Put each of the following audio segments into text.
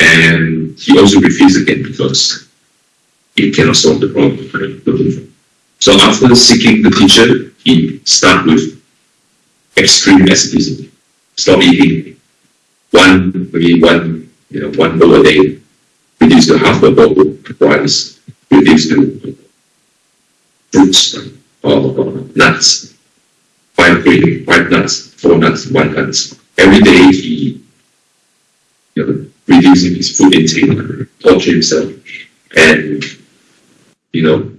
And he also refused again because he cannot solve the problem. So after seeking the teacher, he started with extreme asceticism. Stop eating one, maybe one, you know, one bowl a day, reduce to half a bowl of rice, reduce to fruits or nuts, five grain, five nuts, four nuts, one nuts. Every day he, you know, reducing his food intake, torture himself, and you know,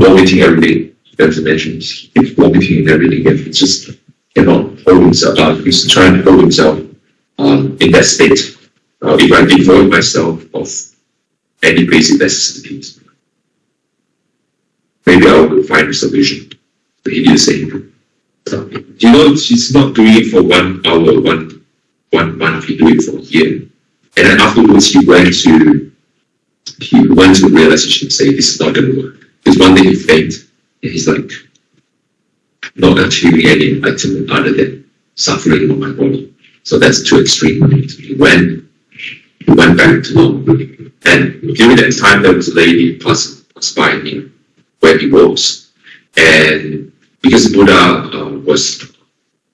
vomiting every day. As I mentioned, he's vomiting and everything, and he just cannot hold himself. Uh, he's trying to hold himself um, in that state. Uh, if I devoid myself of any basic necessities, maybe I will find a solution. But he did. So, you know, he's not doing it for one hour, one one month. He do it for a year, and then afterwards he went to he went to realization, say this is not going to work. Because one day he fainted, and he's like not achieving any enlightenment other than suffering on my body. So that's too extreme. He went he went back to normal. And during that time, there was a lady passed by him where he was. And because Buddha uh, was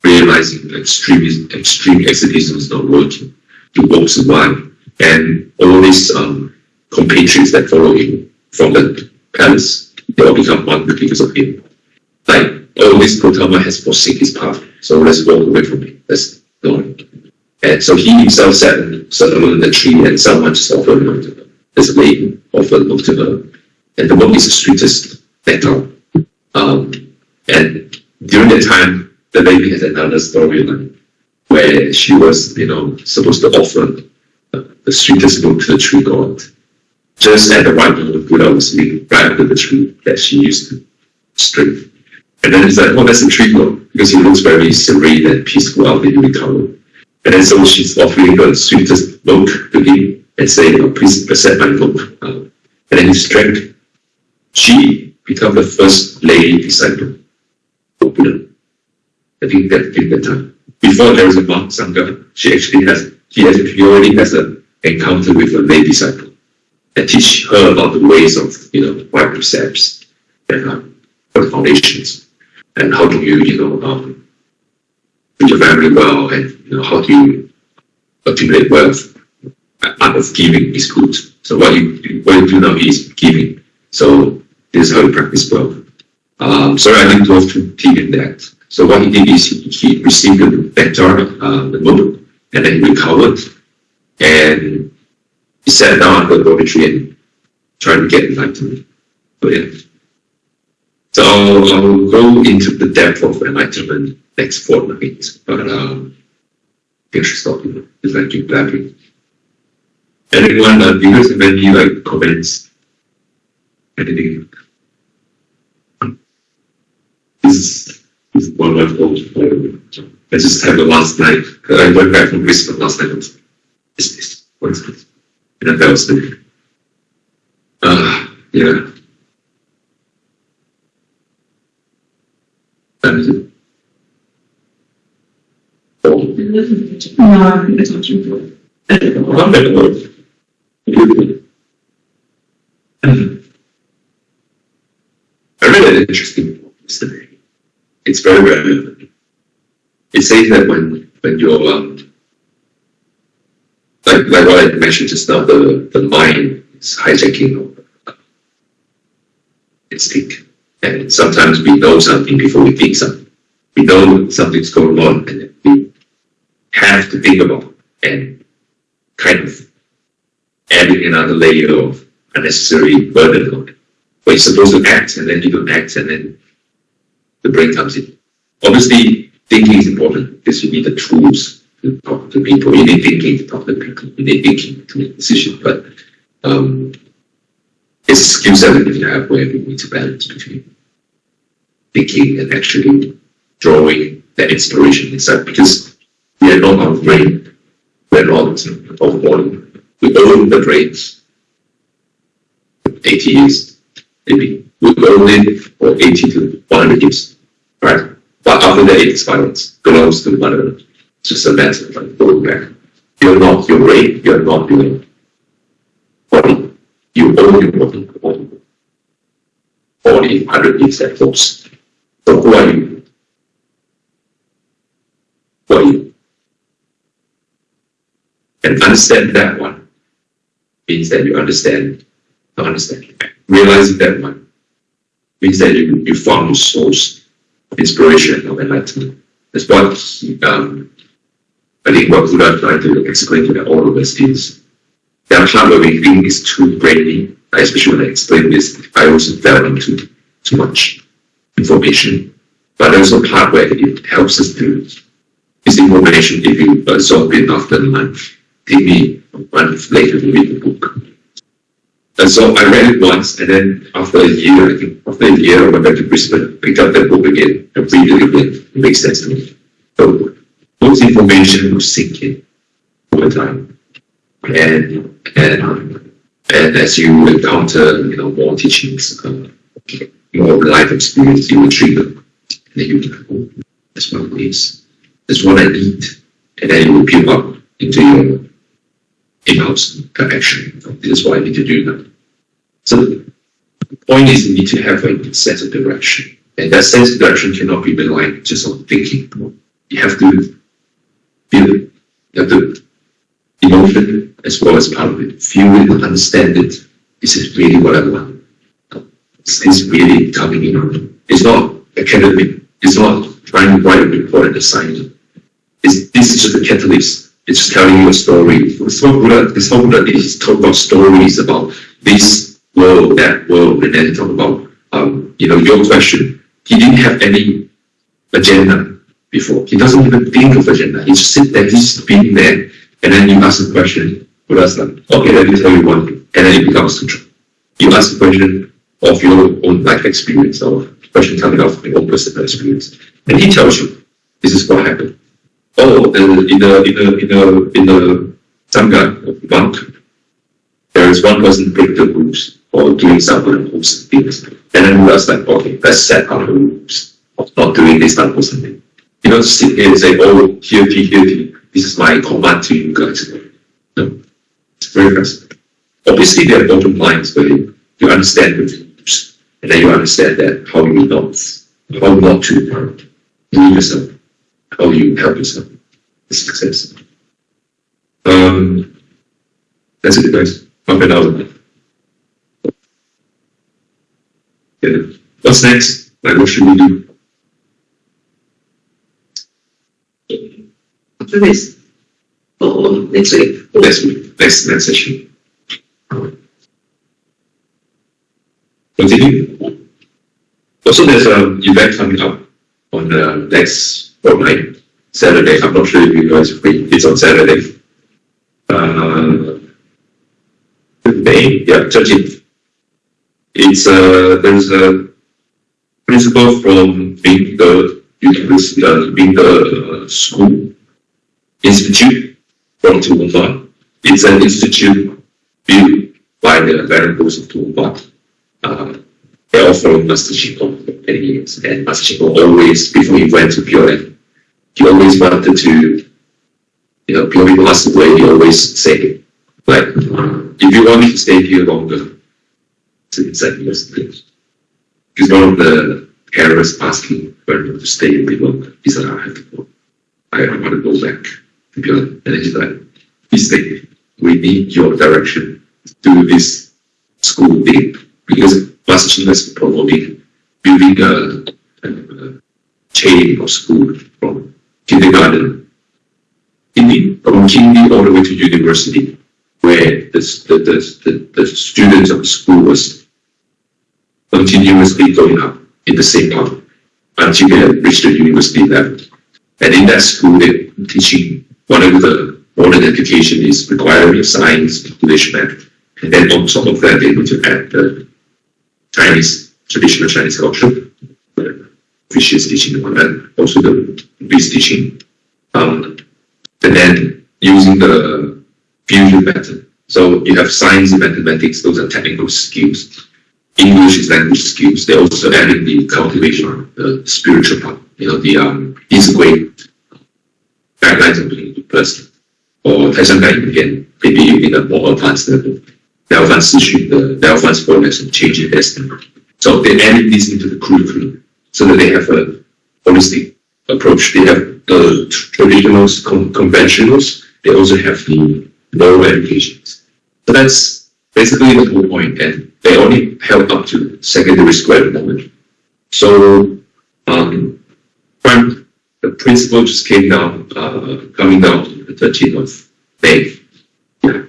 realizing extreme, extreme asceticism is not working, walks away. And all these um, compatriots that follow him from the palace, they all become one because of him. Like, all this Gautama has forsaken his path, so let's walk away from him. Let's go. And so he himself sat, sat the tree and someone just offered him to. This lady offered milk to her. And the milk is the sweetest nectar. Um, and during that time, the baby has another storyline where she was, you know, supposed to offer the sweetest milk to the tree god. Just at the right moment, Buddha was sitting right under the tree that she used to strip. And then he's like, oh, that's a tree god, because he looks very serene and peaceful out in the color. And then so she's offering the sweetest milk to him and saying, oh, please accept my milk. Uh, and then he drank. She became the first lady disciple of Buddha. I think that in that time. Before there is a monk Sangha, she actually has, he, has, already has an encounter with a lay disciple and teach her about the ways of, you know, right precepts and um, the foundations and how do you, you know, um, do your family well and, you know, how do you accumulate wealth out of giving is good. So what you, what you do now is giving. So this is how you practice wealth. Um, sorry, I didn't go too deep in that. So what he did is he, he received nectar, uh, the milk, and then he recovered, and he sat down at the dormitory and tried to get enlightenment. So yeah. So I'll, I'll go into the depth of enlightenment next fortnight, but um, I should stop here because I keep blabbing. Anyone, uh, do you guys have any like comments? Anything? This is one of my I just had the last night. I went back from Brisbane last night. Is this? What is this? And that was the. Uh, yeah. That is it. Oh, No, I think it's not true. I'm better word. I read an interesting book yesterday. It's very relevant. It says that when when you're um, like like what I mentioned just now, the the mind is hijacking It's instinct, and sometimes we know something before we think something. We know something's going on, and we have to think about and kind of adding another layer of unnecessary burden on it. But you're supposed to act, and then you don't act, and then the brain comes in. Obviously, thinking is important because you need the tools to talk to people. You need thinking to talk to people. You need thinking to make decisions. But um, it's a skill set that you have where you need to balance between thinking and actually drawing that inspiration inside because we are not our brain. We're not our body. We own the brains. 80 years, maybe. We own it for 80 to 100 years, right? But after that, it expires, belongs to whatever. It's just a matter of like going back. You're not your brain, you're not your body. You own your body. body. Body underneath that force. So who are you? Who are you? And understand that one means that you understand, not understand, realizing that one means that you, you found your source inspiration of enlightenment. That's what um, I think what Buddha tried to explain to all of us is that part where we think is too brainy, especially when I explain this, I also fell into too much information. But there's a part where it helps us to this information if you absorb it after a month, maybe a month later to read the book. And so I read it once, and then after a year, I think after a year, I went back to Brisbane, picked up that book again, and read it again. It makes sense to me. So those information will sink in over time. And, and, and as you encounter, you know, more teachings, uh, more life experience, you will trigger. And then you will oh, that's what it is. That's what I need. And then you will build up into your in-house action. This is what I need to do now. So the point is you need to have a sense of direction. And that sense of direction cannot be reliant just on thinking. You have to feel it. You have to emotion as well as part of it. Feel it, understand it. Is it really what I want? Is this really coming in? On It's not academic. It's not trying to write a report and assign It's, this is just a catalyst. It's just telling you a story. What Buddha, what Buddha. He's talk about stories about this world, that world, and then talk about, um, you know, your question. He didn't have any agenda before. He doesn't even think of agenda. He just sit there, he's being there, and then you ask a question, Buddha's like, okay, let me tell you one and then it becomes sutra. You ask a question of your own life experience, or question coming out from your own personal experience, and he tells you, this is what happened oh, in the in the in the in the sangha monk, there is one person break the rules or doing some unwholesome things, and then we ask like, okay, let's set our rules of not doing this unwholesome thing. You don't sit here and say, oh, guilty, guilty. This is my command to you guys. No, it's very fast. Obviously, there are bottom lines, but you, you understand the rules, and then you understand that how you not, how not to uh, do yourself how you help yourself with success. Um, that's it, guys. Half an hour. Yeah. What's next? Like, what should we do? After this, or next week. Next week, next, next session. Continue. Also, there's an event coming up on the next fortnight, Saturday. I'm not sure if you guys free. It's on Saturday. Uh, May, yeah, 13th. It's uh, there's a principal from being the university, uh, being the uh, school institute from Toowoomba. It's an institute built by the Venerable of Toowoomba. Uh, they offer Master Chin Kung years, and Chin Kung always, before he went to Pure he always wanted to, you know, people passed away, he always say, like, if you want me to stay here longer, it's like years. Because one of the carers asking Bernard to stay bit longer. He said, I have to go. I, I want to go back to Bjorn. And then he's like, please stay. We need your direction to do this school thing. Because Master is promoting building a, a, chain of school from kindergarten, Hindi, from kindy all the way to university, where the, the, the, the, students of the school was continuously going up in the same path until they reached the university level. And in that school, they're teaching of the modern education is requiring science, English, math. And then on top of that, they're able to add the Chinese, traditional Chinese culture, vicious teaching and also the Buddhist teaching. Um, and then using the fusion method. So you have science and mathematics, those are technical skills. English is language skills. They also adding the cultivation of the spiritual part, you know, the um, integrate guidelines of being a person. Or Tai Shan maybe in a more advanced level. They advance the, they advanced for lesson, change it as so they added this into the curriculum so that they have a holistic approach. They have the traditionals, con- conventionals. They also have the lower educations. So that's basically the whole point. point, and they only help up to secondary school at the moment. So, um, the principal just came down, uh, coming down the 13th of May. Yeah.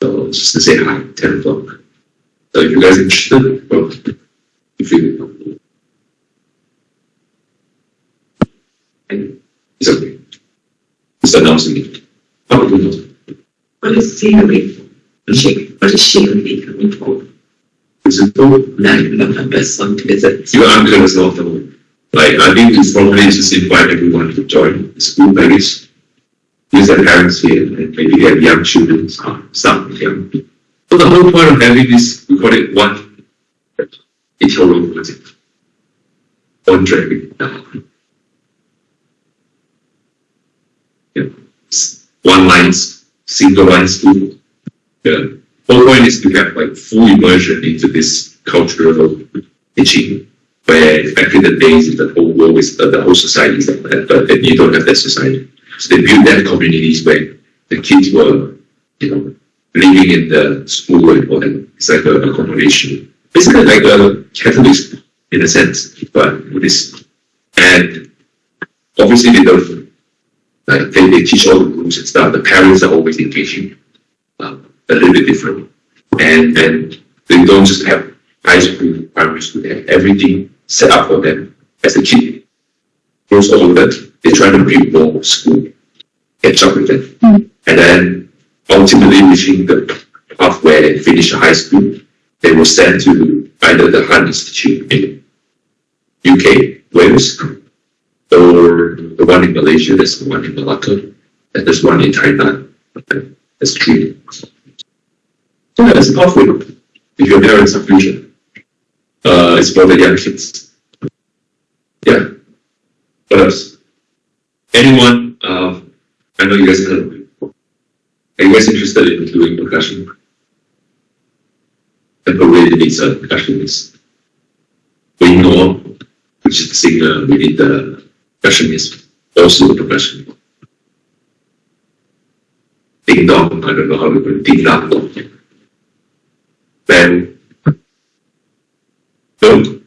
So just to say hi, 10 o'clock. So if you guys are interested, well, if you. And it's okay. Just announcing it. Oh, you know. What is scenery? She, what is she be coming for? Is it cool? Now you remember some visit. You are gonna solve the one. Like, I think it's probably just invite everyone to join the school package. Use their parents here and maybe they have young children, some young. So the whole point of having this, we call it one, Itoro project. One driving. Yeah, one lines, single line school. The whole point is to have like full immersion into this cultural teaching where back in the days the whole world is the, the whole society is like that, but then you don't have that society. So they built that communities where the kids were, you know, living in the school and all. It's like a accommodation. Basically like a Catholic school in a sense, but Buddhist. And obviously they don't like they, they teach all the rules and stuff. The parents are always engaging. Um, a little bit different. And and they don't just have high school, primary school, they have everything set up for them as a kid grows older, they try to build more school, catch up with them. And then ultimately reaching the path where they finish high school, they were sent to either the Han Institute in UK, Wales, or the one in Malaysia, there's the one in Malacca, and there's one in Thailand. That's three. So that's pathway if your parents are fusion. Uh, it's for the young kids. Yeah. What else? Anyone, uh, I know you guys have, are you guys interested in doing percussion? And already needs a. We know, which is the singer, we need the percussionist, also the percussion. Ding dong, I don't know how we put it, ding dong dong. Then, don't.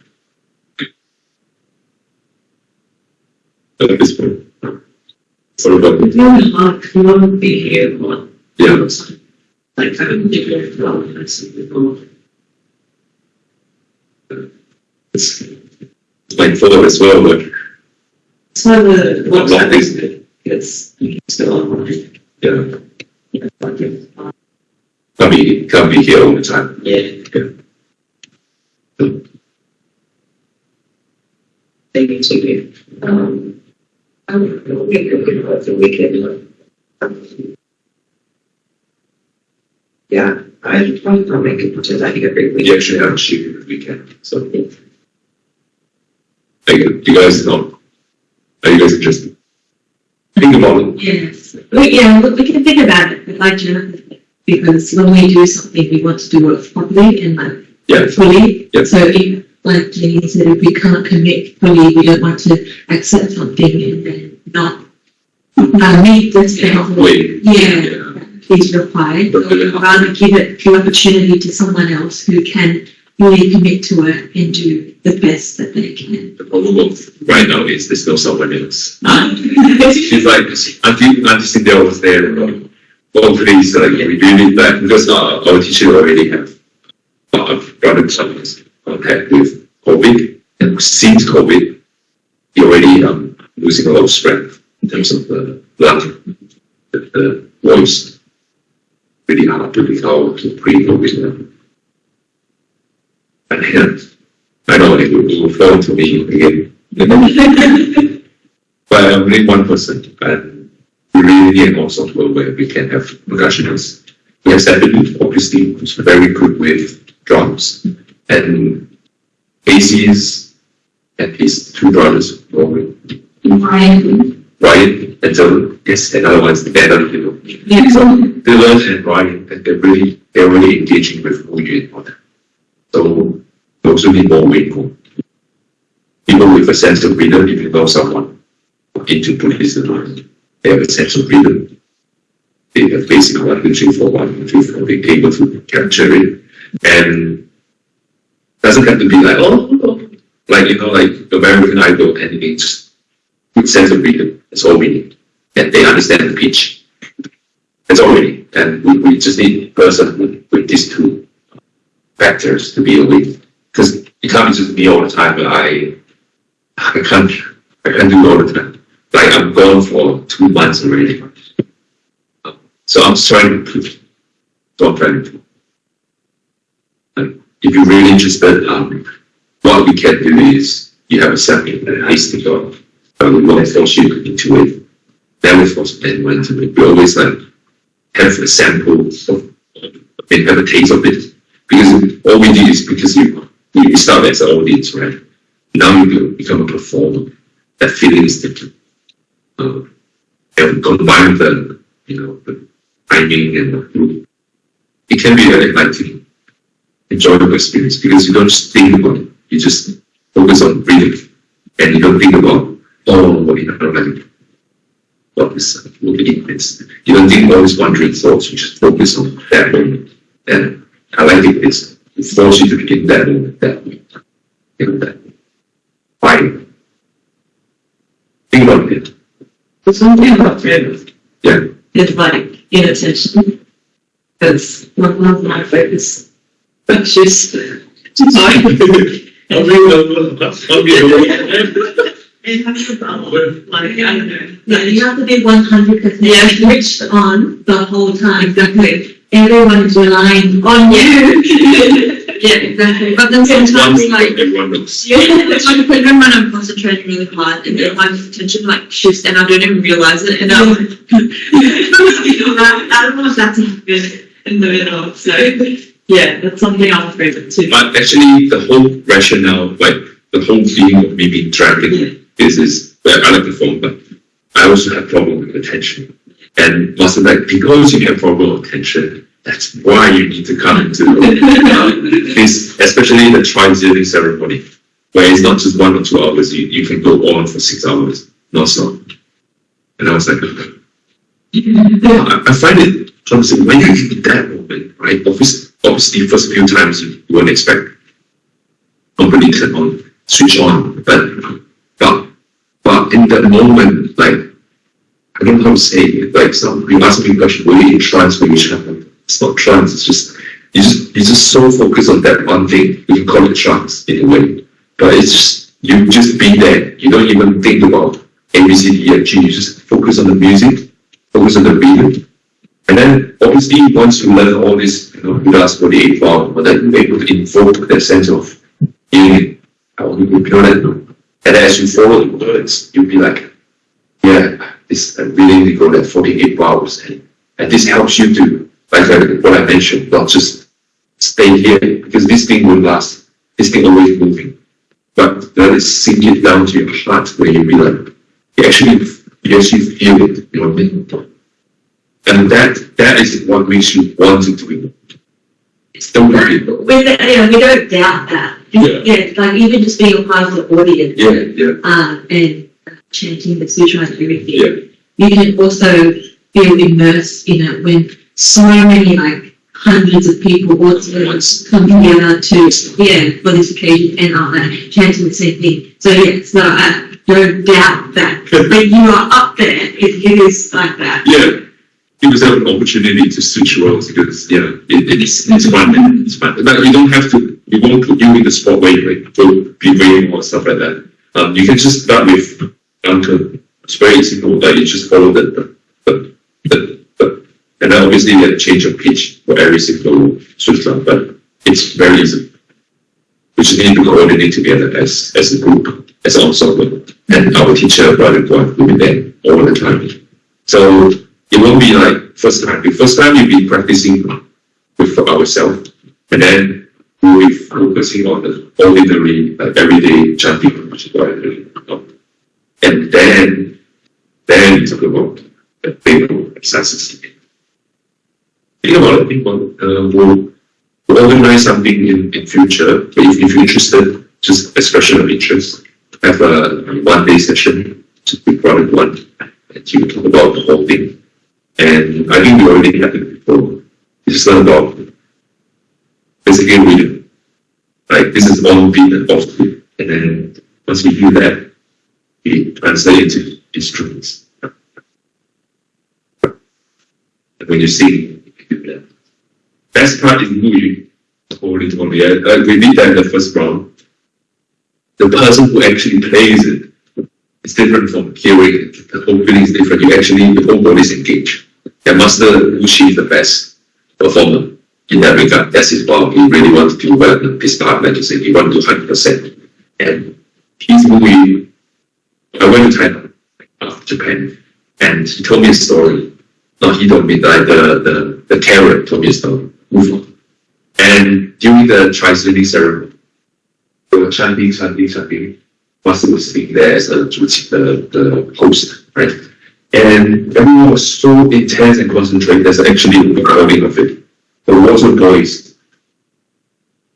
At this point. What about, If you're hard, you won't be here yeah, Like, I don't think you're well, I see people. It's it's like full as well, but So the, Well, what's I that think- it's still online. yeah, Yeah, it's, can't be, can't be here all the time. Yeah. Maybe to, um, I don't know, we could, the weekend. um, Yeah, I, I'll make it to that every week. We actually have a shoot this weekend, so. Like, you guys know, are you guys interested? Think about it, Yes, we, yeah, we we can think about it, but like Jonathan, because when we do something, we want to do it properly and like yeah, fully. Yeah. So if, like Jenny said, if we can't commit fully, we don't want to accept something and then not, uh, meet the wait, Yeah, yeah, required. we'd rather give it the opportunity to someone else who can really commit to it and do the best that they can. the problem of right now is there's no someone else. Um, She's like, until, until Cindy was there, um, hopefully it's like, we do need that, because uh, our teacher already have, uh, brother some contact with COVID, and since COVID, he already, um, losing a lot of strength in terms of the lung, the, the voice. Really hard to recall to pre-COVID. And yeah, I know it will, fall to me again. you know. But I'm only one person, and we really need an ensemble where we can have percussionists. We have Stephanie, obviously, who's very good with drums, and Casey's and his two brothers, Rory. Ryan, Ryan and Dylan, yes, another one's better, you know. Yeah. So Dylan and Ryan, and they're really, they're really engaging with Wu Yun and all that. So we also be more Weibo. People with a sense of rhythm, if you know someone into Buddhism, they have a sense of rhythm. They have basic one, three, four, one, three, four, they're able to capture it. And doesn't have to be like, oh, oh, oh. like, you know, like American Idol, and it's just good sense of rhythm. That's all we need. And they understand the pitch. That's all we need. And we, we just need a person with, with these two factors to be away. Because it be just me all the time, but I, I can't, I can't do it all the time. Like I'm gone for two months already. So I'm trying to prove, so I'm trying to. And if you're really interested, um, what we can do is you have a second and I stick on, force you into it. Never force anyone into it. We always like have a sample of, and have a taste of it. Because all we do is because you, you start as an audience, right? Now you become a performer. That feeling is different. Uh, and combine the, you know, the timing and the group. It can be very enlightening, enjoyable experience because you don't just think about it. You just focus on breathing and you don't think about, oh, you know, like, what is looking at this. You don't think all these wandering thoughts, you just focus on that moment. And I like it, it's, it forces you to be in that moment, that way. You know, that fire. Think about it. There's something about it. Yeah. It's like inattention. Because one of my focus, but she's, sorry. I'll be the, I'll be like. Yeah, you have to be one hundred percent switched on the whole time. Exactly. Everyone is relying on you. Yeah, exactly. But then sometimes like, Everyone knows. yeah, it's like when I'm concentrating really hard and then my attention like shifts and I don't even realize it and I'm like, I don't know if that's happen in the middle, so, yeah, that's something I'm afraid of too. But actually, the whole rationale, like the whole theme of me being dragon is, is well, I like the form, but I also have problem with attention. And also like, because you have problem with attention, that's why you need to come into this, especially in the Thanksgiving ceremony, where it's not just one or two hours, you, you can go on for six hours, non-stop. And I was like, I, I find it troublesome when you're in that moment, right? Obviously, obviously, first few times you, you won't expect company turn um, on, switch on, but in that moment, like I don't know how to say it. Like some you ask me a question, were you in trance when you channel? It's not trance. It's just you just you just so focused on that one thing. You can call it trance in a way, but it's just you just be there. You don't even think about A B C D F G. You just focus on the music, focus on the rhythm, and then obviously once you learn all this, you know, Buddha's 48 vow, but then you're able to invoke that sense of you you know that? And as you follow the words, you'll be like, yeah, this I really need to go that 48 hours. and, and this helps you to, like what I mentioned, not just stay here because this thing will last. This thing always moving, but let it sink it down to your heart where you be like, you actually, you actually feel it, you know what I mean? And that, that is what makes you want to do it. Worry. We, yeah, we don't doubt that. Yeah. Yeah, like even just being a part of the audience. Yeah, yeah, uh, and chanting the sutra and everything. Yeah. You can also feel immersed in it when so many like hundreds of people also Once. come together to yeah for this occasion and are like, chanting the same thing. So yeah, so I don't doubt that when you are up there, it, it is like that. yeah. Give yourself an opportunity to switch roles because, yeah, it, it's, it's fun, it's fun. But you don't have to, we won't put you in the you like, go be brave or stuff like that. Um, you can just start with uncle. It's very simple, like you just follow the, the, the, the, and then obviously you have change of pitch for every single sutra, but it's very easy. We just need to coordinate together as, as a group, as an ensemble. And our teacher, Brother Guan, will be there all the time. So it won't be like first time. The first time you'll be practicing with ourselves, and then we'll focusing on the ordinary, like everyday which is what I do. And then Then talk about the paper exercises. Think about it, think about it. Uh, we'll, we'll organize something in, in future, but if, if you're interested, just expression of interest, have a one day session, just be brought in one, and you talk about the whole thing. And I think we already had it before. Just learn about basically reading. Like this is all beat and off beat. And then once you do that, you translate into instruments. And when you sing, you do that. Best part is movie. Holy moly. I- I- we did that in the first round. The person who actually plays it is different from hearing it. The whole feeling is different. You actually, the whole body is engaged. The master Wuxi is the best performer in that regard. That's his power. He really wants to this part, like you he wants to 100%. And his movie, I went to China, after Japan, and he told me a story. No, he told me that the, the, the carrot told me a story. Move on. And during the Chinese ceremony, they were chanting, chanting, chanting. Was sitting there as a, the, the host, right? And everyone was so intense and concentrated, there's actually a recording of it. The water boys.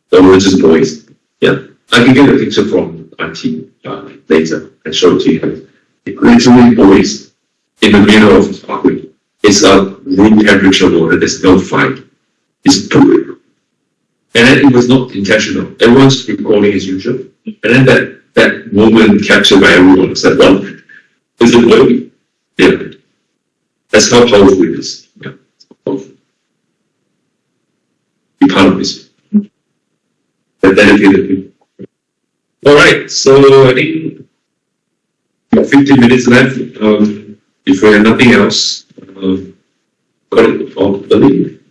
The religious boys. Yeah. I can get a picture from Auntie uh, later and show it to you. It literally boils in the middle of the parkway. It's a room temperature water, there's no fire. It's pure. And then it was not intentional. Everyone's recording as usual. And then that, that moment captured by everyone said, well, is it working? Yeah. That's how powerful it is. Yeah. Powerful. Be part of this. The dedicated people. All right, so I think we have 15 minutes left. Um, if we have nothing else, um, got it or believe.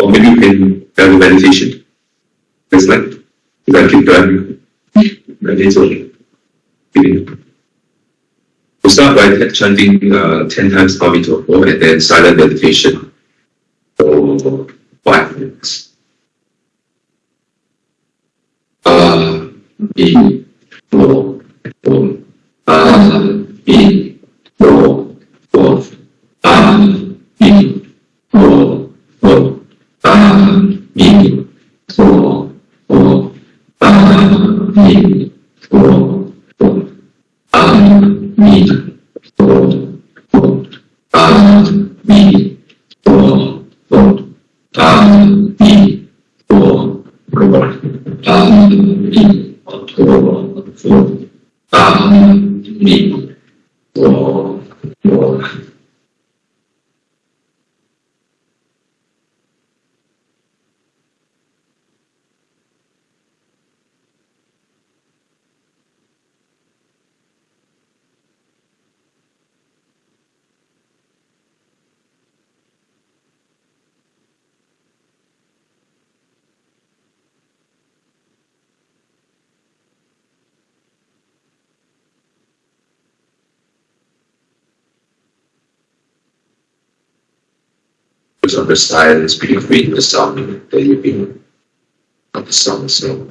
Or maybe you can have a meditation. It's like, you can keep driving. Meditation. Feeling. We'll start by chanting uh, 10 times Amitofo and then silent meditation for 5 minutes. if you of the silence between the sound that you've been of the song, so.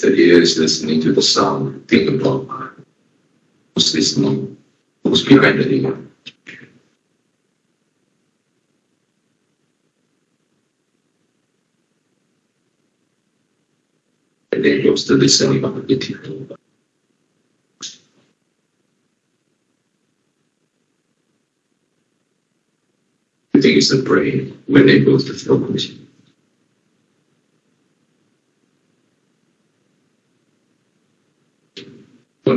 The ears listening to the sound, think about who's listening, who's behind the ear. And then goes to listening ability. I think it's the brain when it goes to focus.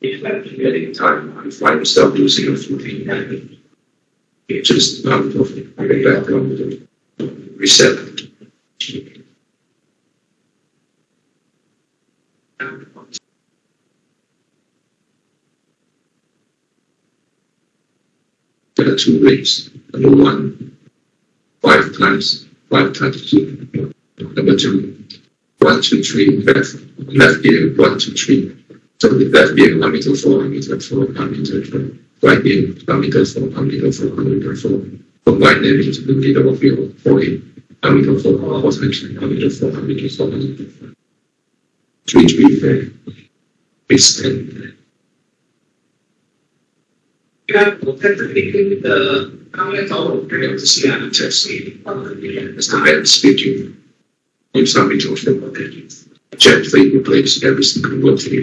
If I'm getting time, I find myself losing a footing. It just out of the background reset. There are two ways. Number one, five times, five times two. Number two, one, two, three, left, left ear, one, two, three. So the left ear, Amituofo, one meter four, Amituofo. Right ear, Amituofo, one meter four, Amituofo. Combine them into the middle of your forehead. Amituofo, one meter four, Amituofo, one meter four, Amituofo. Three, three, four. It's ten. Yeah, well, technically, the comments all over I have to see how to test it. As the man speaking. If somebody told them about that. Gently replace every single word they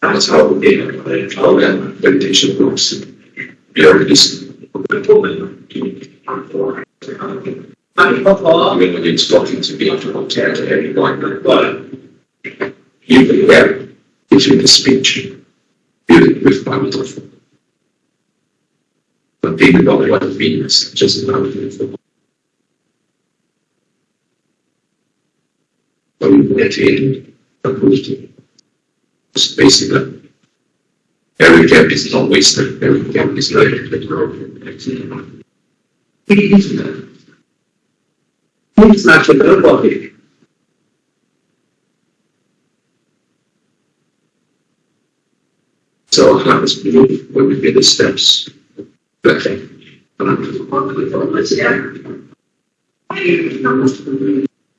that's how we gain and how that meditation works. We are just people and doing even talking to me after hotel to anyone, but even there, giving the speech, dealing with Bible. But they did not want to be just about the But we went in and moved. Basically every gap is not wasted, every gap is learning the growth. It's not good body. So how does we move when we the steps?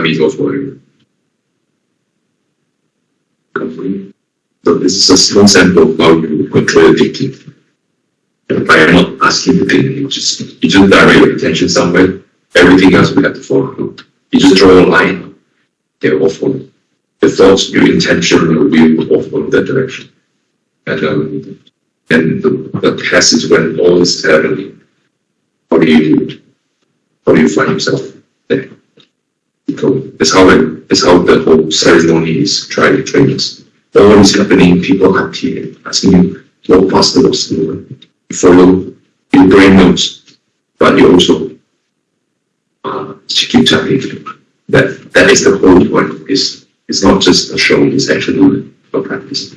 I mean, go. So this is a small sample of how you control thinking. And by not asking to think, you just, you just direct your attention somewhere, everything else will have to follow. You just draw a line, they all follow. The thoughts, your intention, your will all follow that direction. And, um, and the, the passage when all is happening, how do you, do it? how do you find yourself there? So that's how it, that's how the whole ceremony is trying to train us. All is happening, people are here asking you, what past the lost you follow, your brain knows, but you also uh, keep tapping. That that is the whole point. Is it's not just a show, it's actually a practice.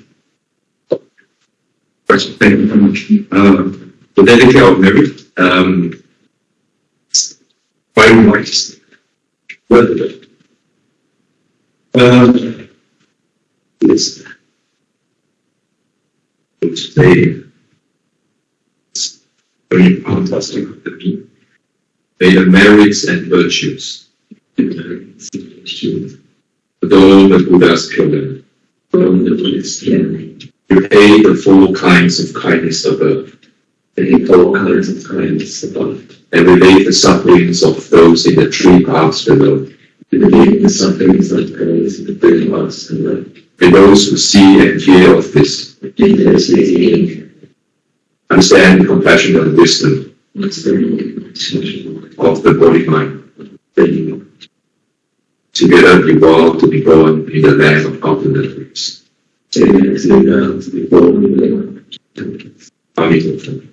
Thank you very much. Uh, the dedicate of merit, um, by rights. Well, um, it's, it's a, it's very fantastic to me. They are merits and virtues. But all the Buddha's children, from the Buddhist pay the four kinds of kindness above, and four kinds of kindness above, and relate the sufferings of those in the three paths below. Relate the sufferings of those in the three paths below. And those who see and hear of this, understand compassion and wisdom of the body mind. Together evolve to be born in the land of ultimate peace. Amen. Evolve.